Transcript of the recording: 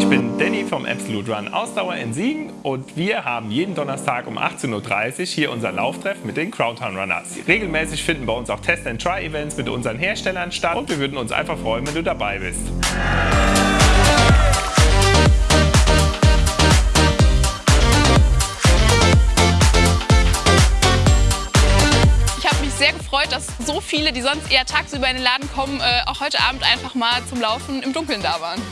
Ich bin Danny vom Absolute Run Ausdauer in Siegen und wir haben jeden Donnerstag um 18.30 Uhr hier unser Lauftreff mit den Crowdtown Runners. Regelmäßig finden bei uns auch Test-and-Try-Events mit unseren Herstellern statt und wir würden uns einfach freuen, wenn du dabei bist. sehr gefreut, dass so viele, die sonst eher tagsüber in den Laden kommen, äh, auch heute Abend einfach mal zum Laufen im Dunkeln da waren.